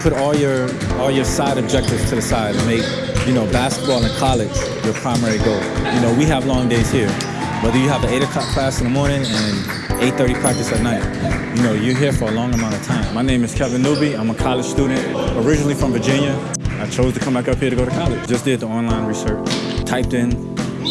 put all your all your side objectives to the side and make you know basketball in college your primary goal. You know we have long days here, whether you have an eight o'clock class in the morning and 8:30 practice at night. You know you're here for a long amount of time. My name is Kevin Newby. I'm a college student, originally from Virginia. I chose to come back up here to go to college. Just did the online research, typed in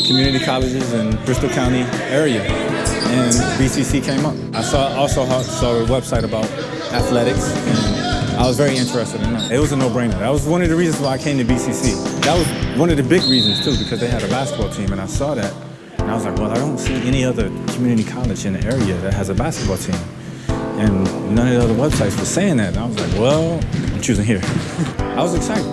community colleges in Bristol County area, and BCC came up. I saw also saw a website about athletics, and I was very interested in that. It was a no-brainer. That was one of the reasons why I came to BCC. That was one of the big reasons too, because they had a basketball team, and I saw that, and I was like, well, I don't see any other community college in the area that has a basketball team. And none of the other websites were saying that. And I was like, well, I'm choosing here. I was excited,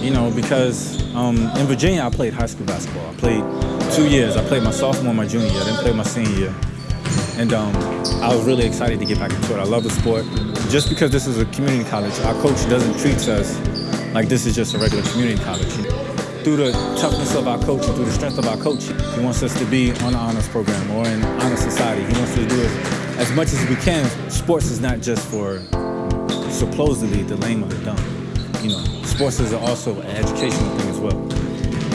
you know, because um, in Virginia, I played high school basketball. I played two years. I played my sophomore and my junior year. I didn't play my senior year. And um, I was really excited to get back into it. I love the sport. Just because this is a community college, our coach doesn't treat us like this is just a regular community college. Through the toughness of our coach and through the strength of our coach, he wants us to be on the honors program or in honor society. He wants us to do it as much as we can. Sports is not just for supposedly the lame or the dumb. You know, sports is also an educational thing as well.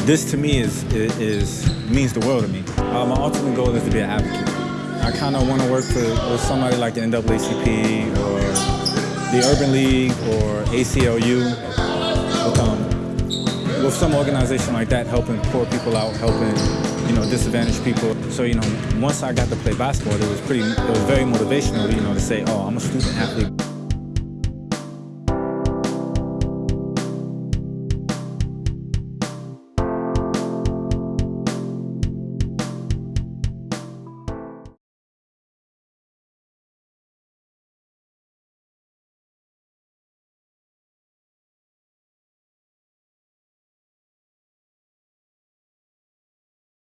This to me is, is means the world to me. Uh, my ultimate goal is to be an advocate. I kind of want to work for, with somebody like the NAACP or the Urban League or ACLU, with, um, with some organization like that, helping poor people out, helping you know disadvantaged people. So you know, once I got to play basketball, it was pretty, it was very motivational, you know, to say, oh, I'm a student athlete.